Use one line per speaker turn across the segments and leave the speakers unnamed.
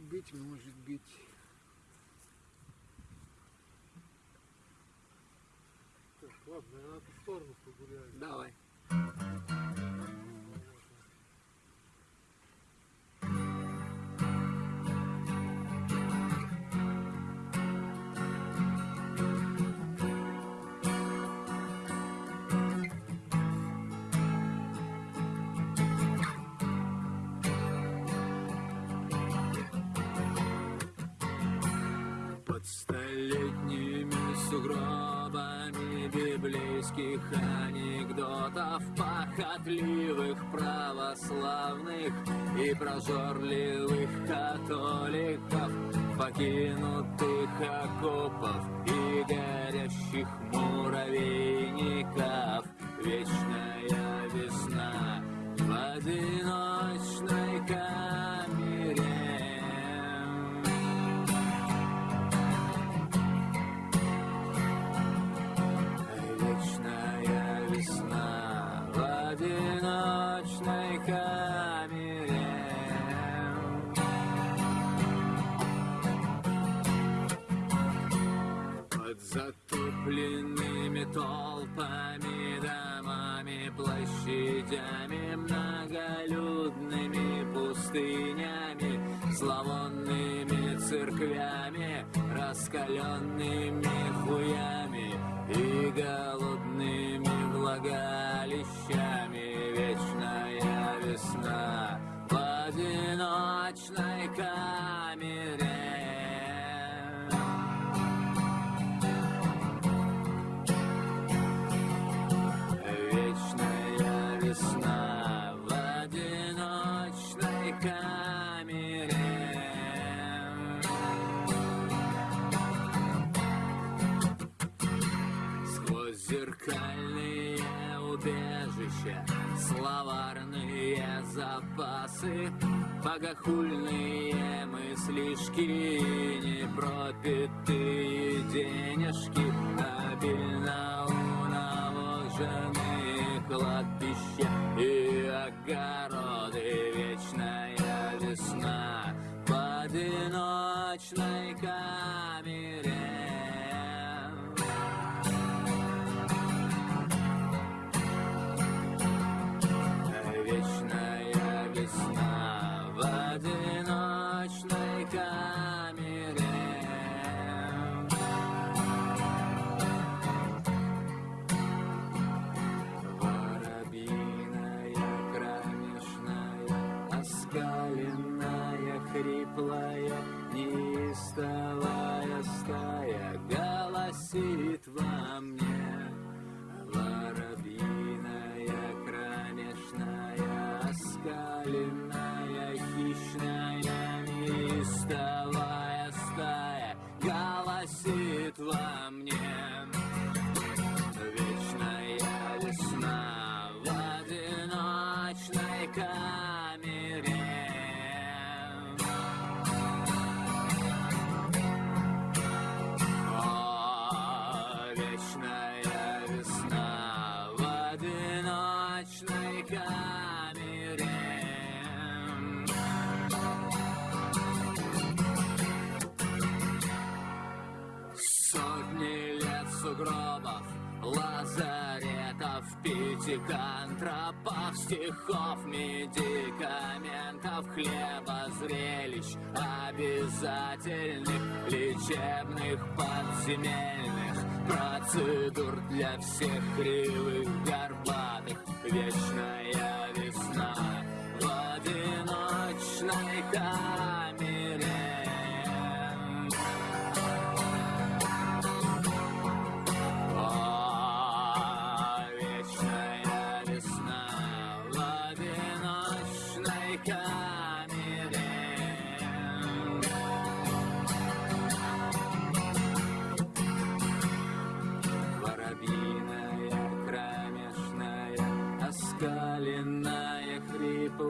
быть, может быть.
Так, ладно, я на ту сторону погуляю.
Давай. Столетними сугробами библейских анекдотов Похотливых православных и прожорливых католиков Покинутых окопов и горящих муравейников Вечная толпами, домами, площадями, многолюдными пустынями, зловонными церквями, раскаленными хуями и голодными влагалищами. Зеркальные убежища Словарные запасы Богохульные мыслишки Непропитые денежки Обильно унавоженные кладбища И огороды хриплая, неистовая стая голосит во мне. Сугробов, лазаретов, пятикантропов, стихов, медикаментов, хлеба, зрелищ, обязательных, лечебных, подземельных, процедур для всех кривых,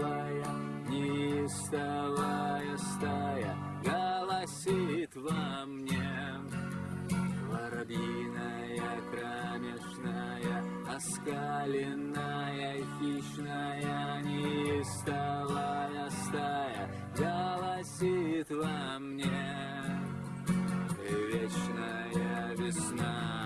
Неистовая, неистовая стая Голосит во мне. Воробьиная, кромешная Оскаленная, хищная Неистовая стая Голосит во мне. Вечная весна.